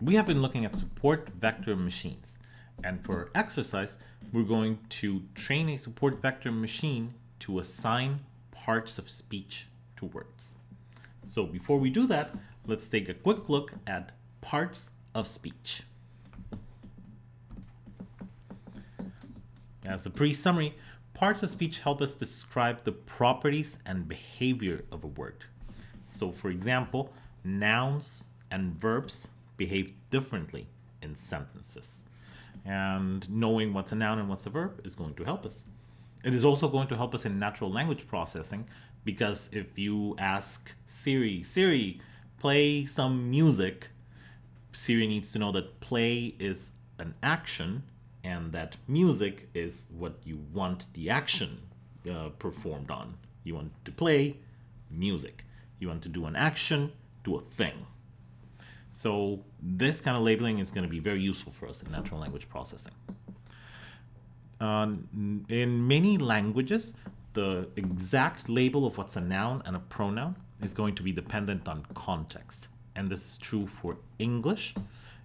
we have been looking at support vector machines. And for exercise, we're going to train a support vector machine to assign parts of speech to words. So before we do that, let's take a quick look at parts of speech. As a pre-summary, parts of speech help us describe the properties and behavior of a word. So for example, nouns and verbs behave differently in sentences. And knowing what's a noun and what's a verb is going to help us. It is also going to help us in natural language processing because if you ask Siri, Siri, play some music, Siri needs to know that play is an action and that music is what you want the action uh, performed on. You want to play music. You want to do an action, do a thing. So this kind of labeling is going to be very useful for us in natural language processing. Uh, in many languages, the exact label of what's a noun and a pronoun is going to be dependent on context. And this is true for English,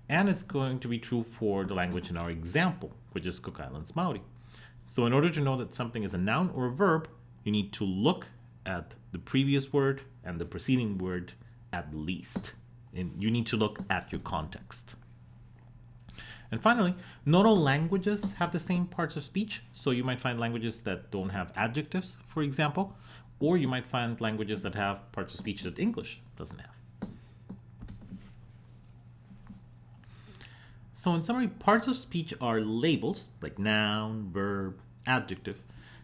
and it's going to be true for the language in our example, which is Cook Islands Maori. So in order to know that something is a noun or a verb, you need to look at the previous word and the preceding word at least and you need to look at your context. And finally, not all languages have the same parts of speech. So you might find languages that don't have adjectives, for example, or you might find languages that have parts of speech that English doesn't have. So in summary, parts of speech are labels like noun, verb, adjective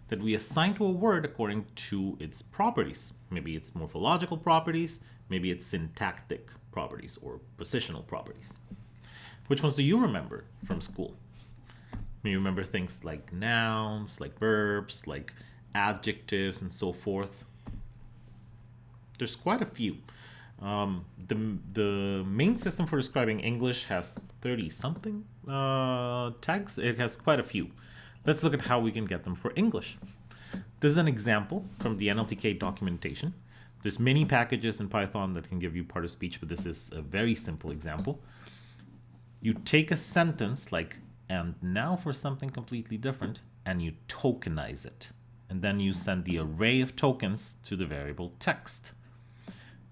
that we assign to a word according to its properties. Maybe its morphological properties, maybe its syntactic properties or positional properties. Which ones do you remember from school? You remember things like nouns, like verbs, like adjectives, and so forth. There's quite a few. Um, the, the main system for describing English has 30 something uh, tags. It has quite a few. Let's look at how we can get them for English. This is an example from the NLTK documentation. There's many packages in Python that can give you part of speech, but this is a very simple example. You take a sentence like, and now for something completely different, and you tokenize it. And then you send the array of tokens to the variable text.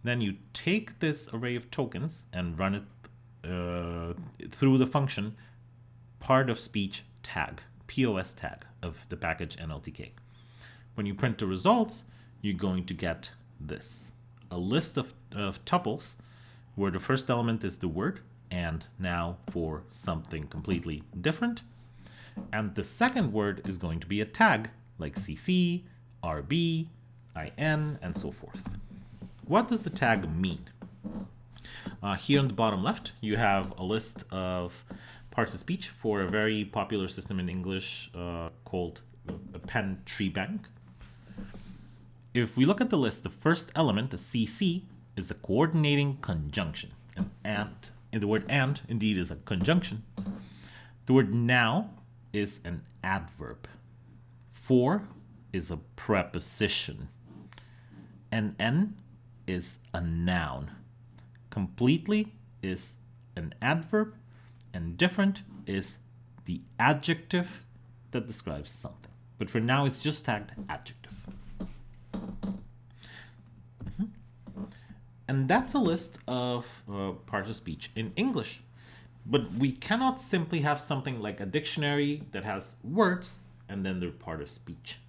Then you take this array of tokens and run it uh, through the function part of speech tag, POS tag of the package NLTK. When you print the results, you're going to get this. A list of, of tuples where the first element is the word and now for something completely different. And the second word is going to be a tag like CC, RB, IN, and so forth. What does the tag mean? Uh, here on the bottom left, you have a list of parts of speech for a very popular system in English uh, called a Penn Treebank. If we look at the list, the first element, the CC, is a coordinating conjunction. And and, and the word and indeed is a conjunction. The word now is an adverb. For is a preposition. And n is a noun. Completely is an adverb and different is the adjective that describes something. But for now, it's just tagged adjective. And that's a list of uh, parts of speech in English. But we cannot simply have something like a dictionary that has words and then they're part of speech.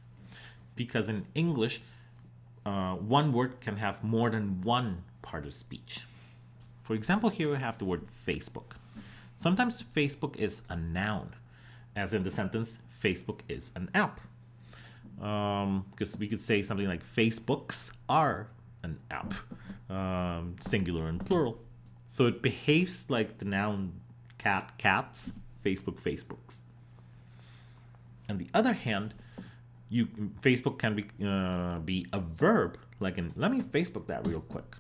Because in English, uh, one word can have more than one part of speech. For example, here we have the word Facebook. Sometimes Facebook is a noun, as in the sentence, Facebook is an app. Because um, we could say something like Facebooks are an app, um, singular and plural. So it behaves like the noun cat, cats, Facebook, Facebooks. On the other hand, you Facebook can be uh, be a verb, like in let me Facebook that real quick.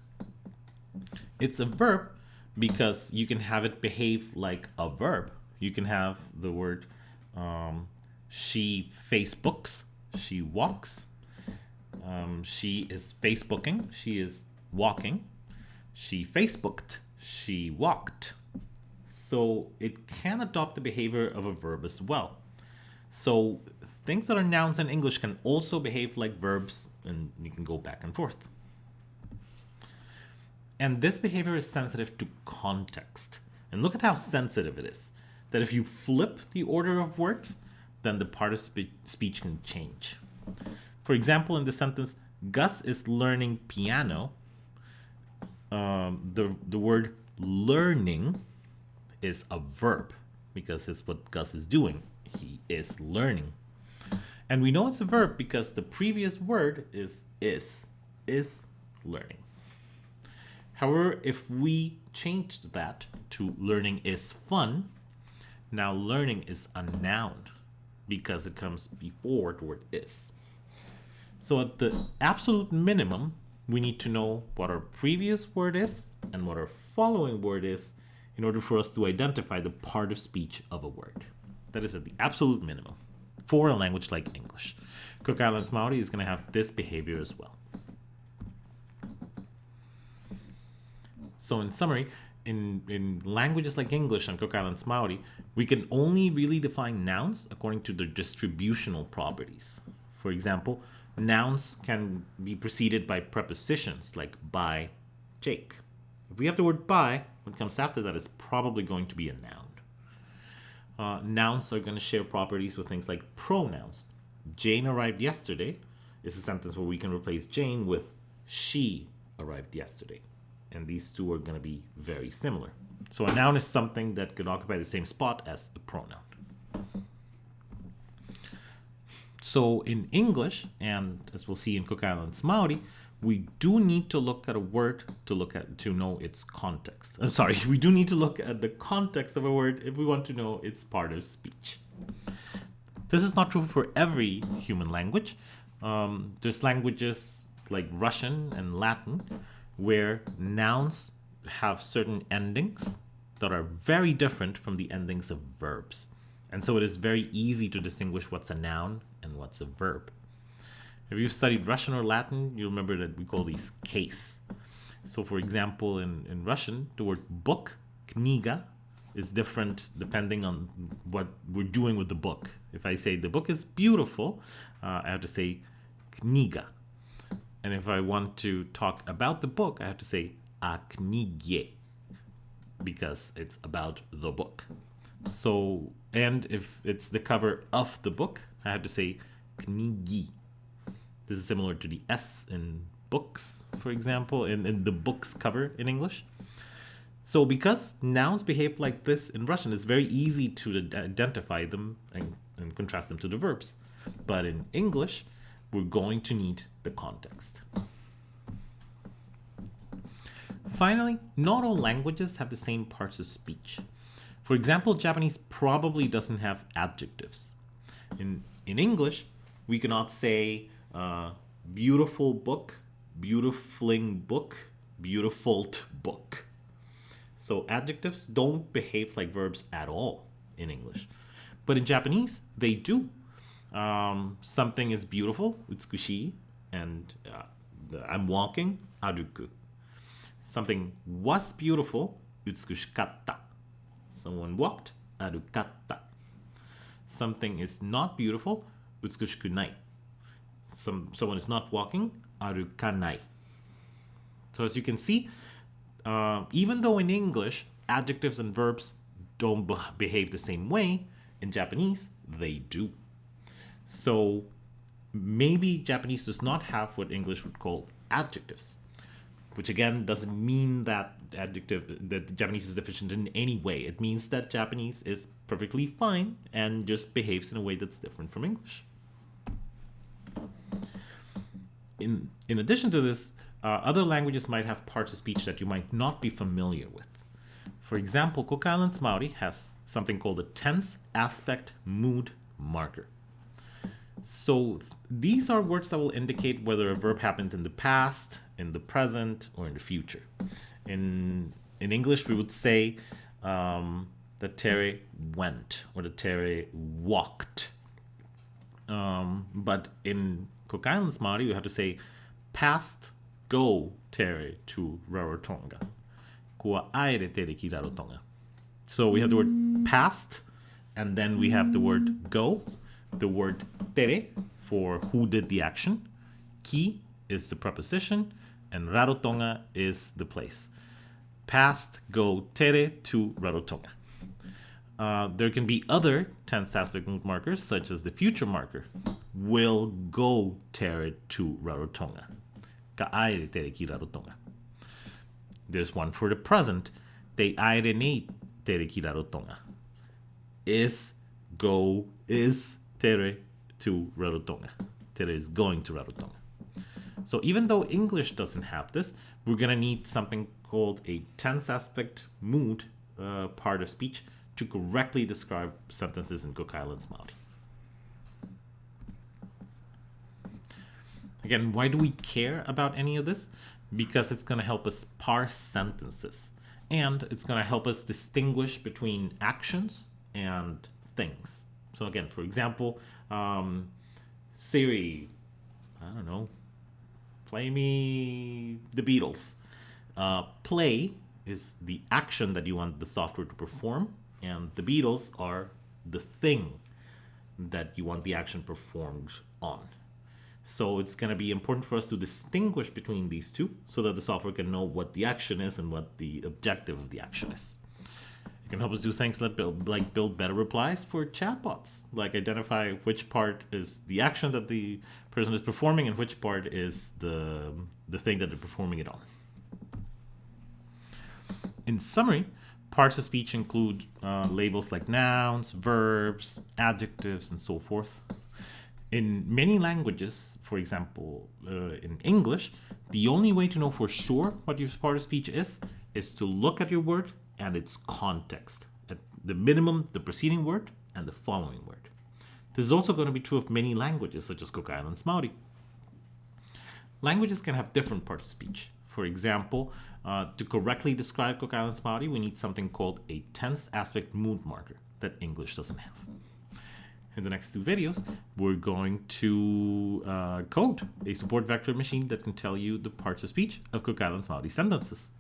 It's a verb because you can have it behave like a verb. You can have the word um, she Facebooks, she walks, um, she is Facebooking. She is walking. She Facebooked. She walked. so it can adopt the behavior of a verb as well. So things that are nouns in English can also behave like verbs, and you can go back and forth. And this behavior is sensitive to context. And look at how sensitive it is. That if you flip the order of words, then the part of spe speech can change. For example, in the sentence, Gus is learning piano, um, the, the word learning is a verb because it's what Gus is doing. He is learning. And we know it's a verb because the previous word is is, is learning. However, if we changed that to learning is fun, now learning is a noun because it comes before the word is. So at the absolute minimum, we need to know what our previous word is and what our following word is in order for us to identify the part of speech of a word. That is at the absolute minimum for a language like English. Cook Islands Maori is going to have this behavior as well. So in summary, in, in languages like English and Cook Islands Maori, we can only really define nouns according to their distributional properties. For example, nouns can be preceded by prepositions like by, Jake. If we have the word by, what comes after that is probably going to be a noun. Uh, nouns are going to share properties with things like pronouns. Jane arrived yesterday is a sentence where we can replace Jane with she arrived yesterday. And these two are going to be very similar. So a noun is something that could occupy the same spot as a pronoun. So in English, and as we'll see in Cook Islands Maori, we do need to look at a word to look at to know its context. I'm sorry, we do need to look at the context of a word if we want to know its part of speech. This is not true for every human language. Um, there's languages like Russian and Latin where nouns have certain endings that are very different from the endings of verbs. And so it is very easy to distinguish what's a noun and what's a verb. If you've studied Russian or Latin, you remember that we call these case. So for example, in, in Russian, the word book, kniga, is different depending on what we're doing with the book. If I say the book is beautiful, uh, I have to say kniga. And if I want to talk about the book, I have to say a knigie because it's about the book. So, and if it's the cover of the book, I have to say knigi. This is similar to the S in books, for example, in, in the books cover in English. So because nouns behave like this in Russian, it's very easy to identify them and, and contrast them to the verbs. But in English, we're going to need the context. Finally, not all languages have the same parts of speech. For example, Japanese probably doesn't have adjectives. In, in English, we cannot say uh, beautiful book, beautifling book, beautiful book. So adjectives don't behave like verbs at all in English. But in Japanese, they do. Um, something is beautiful, utsukushi, and uh, I'm walking, aruku. Something was beautiful, utsukushikatta. Someone walked, arukatta. Something is not beautiful, utsukushikunai. Some, someone is not walking, arukanai. So as you can see, uh, even though in English, adjectives and verbs don't behave the same way, in Japanese, they do. So maybe Japanese does not have what English would call adjectives, which again doesn't mean that adjective that Japanese is deficient in any way. It means that Japanese is perfectly fine and just behaves in a way that's different from English. In, in addition to this, uh, other languages might have parts of speech that you might not be familiar with. For example, Cook Islands Maori has something called a tense aspect mood marker. So these are words that will indicate whether a verb happened in the past, in the present, or in the future. In, in English, we would say um, that Terry went or that Terry walked. Um, but in Cook Islands Maori, you have to say past go Terry to Rarotonga. Kua aere tere ki Rarotonga. So we have the word past, and then we have the word go, the word tere for who did the action, ki is the preposition, and Rarotonga is the place. Past, go, tere to Rarotonga. Uh, there can be other tense aspect markers, such as the future marker. Will go tere to Rarotonga. Ka aere tere ki Rarotonga. There's one for the present. Te aere nei tere ki Rarotonga. Is go is tere to Rarotonga. Tere is going to Rarotonga. So even though English doesn't have this, we're going to need something called a tense aspect mood uh, part of speech to correctly describe sentences in Cook Islands Maori. Again, why do we care about any of this? Because it's going to help us parse sentences. And it's going to help us distinguish between actions and things. So again, for example, um, Siri, I don't know, play me the Beatles. Uh, play is the action that you want the software to perform, and the Beatles are the thing that you want the action performed on. So it's going to be important for us to distinguish between these two so that the software can know what the action is and what the objective of the action is. It can help us do things like build, like build better replies for chatbots, like identify which part is the action that the person is performing and which part is the, the thing that they're performing it on. In summary, parts of speech include uh, labels like nouns, verbs, adjectives, and so forth. In many languages, for example, uh, in English, the only way to know for sure what your part of speech is, is to look at your word and its context. At the minimum, the preceding word and the following word. This is also going to be true of many languages, such as Cook Islands Maori. Languages can have different parts of speech. For example, uh, to correctly describe Cook Islands Maori, we need something called a tense aspect mood marker that English doesn't have. In the next two videos, we're going to uh, code a support vector machine that can tell you the parts of speech of Cook Islands Maori sentences.